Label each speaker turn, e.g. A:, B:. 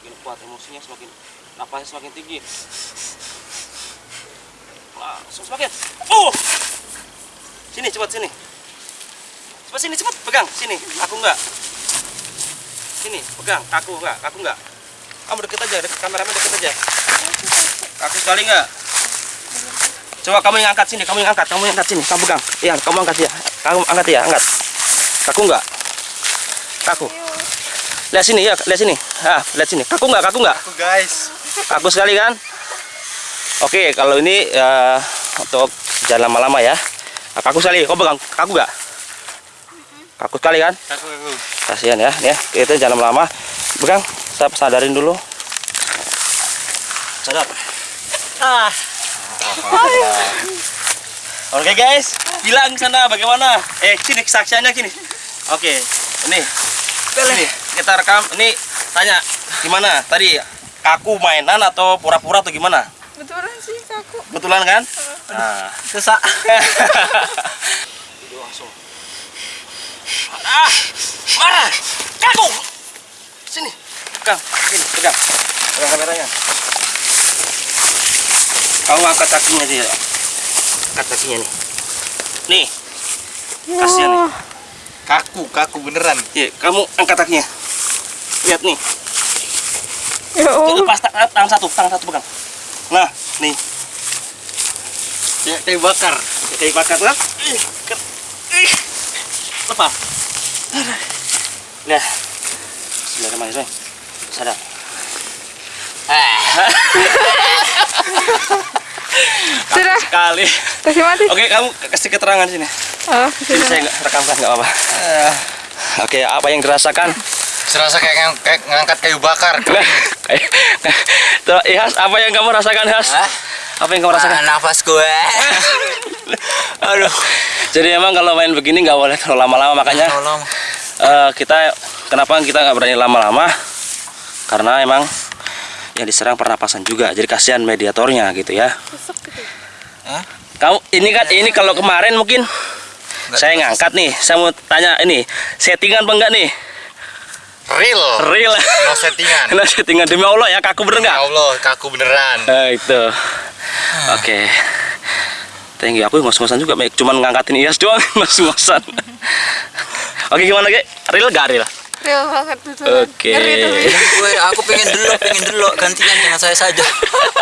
A: semakin kuat emosinya semakin napasnya semakin tinggi. Langsung semakin. Oh! Sini cepat sini. Cepat sini cepat. Pegang sini. Aku enggak. Sini pegang. Aku enggak aku enggak. Kamu deket aja deket kameramen deket aja. Aku sekali enggak. Coba kamu yang angkat sini kamu yang angkat kamu yang angkat sini. Kamu pegang. Iya kamu angkat ya kamu angkat ya angkat. Kaku enggak. Kaku lihat sini ya lihat sini. Ah lihat sini. Kaku enggak kaku enggak
B: Aku guys.
A: kaku sekali kan? Oke kalau ini ya untuk jangan lama-lama ya. Nah, kaku sekali. Kau pegang kaku enggak kaku sekali kan?
B: Aku aku.
A: kasihan ya. Nih ya kita jangan lama-lama pegang saya sadarin dulu. Sadar ah. Oke guys. Bilang sana bagaimana? Eh sini kesaksiannya sini. Oke ini. Ini kita rekam ini tanya gimana tadi kaku mainan atau pura-pura atau gimana
C: Betulan sih kaku.
A: betulan kan nah
B: Sesak.
A: Ah, marah, kaku. Sini, pegang, sini, pegang, pegang kameranya. Kamu angkat kakinya dia, angkat kakinya nih. Nih, kasihan nih.
B: Kaku, kaku beneran.
A: Iya, kamu angkat kakinya. Lihat nih,
C: Ya
A: lepas ta- tangan satu, tangan satu pegang. Nah, nih,
B: Ya, kayak bakar.
A: kayak bakar kan? Ih, ker- ih. Lepas. Nah, Bismillahirrahmanirrahim. Sadar.
C: Sudah,
A: Sekali.
C: kasih mati.
A: Oke, kamu kasih keterangan sini.
C: Oh,
A: Jadi saya nggak rekamkan nggak apa-apa. Oke, apa yang dirasakan?
B: Serasa kayak, ngang- kayak ngangkat kayu bakar.
A: Nah, kayak- Tuh, Ihas, apa yang kamu rasakan, Has?
B: Hah?
A: Apa yang kamu rasakan?
B: nafas gue.
A: Aduh. Jadi emang kalau main begini nggak boleh terlalu lama-lama makanya
B: Tolong.
A: eh, kita kenapa kita nggak berani lama-lama? Karena emang yang diserang pernapasan juga. Jadi kasihan mediatornya gitu ya.
B: Hah?
A: Kamu ini kan ini kalau kemarin mungkin saya ngangkat nih. Saya mau tanya ini settingan apa enggak nih?
B: Real.
A: Real.
B: No settingan.
A: Nah, settingan demi Allah ya kaku bener nggak?
B: Ya Allah, kaku beneran.
A: Nah, itu. Oke. Thank you. Aku ngos-ngosan juga, Mek. cuman ngangkatin Iyas doang, ngos-ngosan. Oke, gimana, Ge? Real gak real?
C: Real banget betulan.
A: Oke.
C: Tapi.
D: gue aku pengen dulu pengen dulu gantian dengan saya saja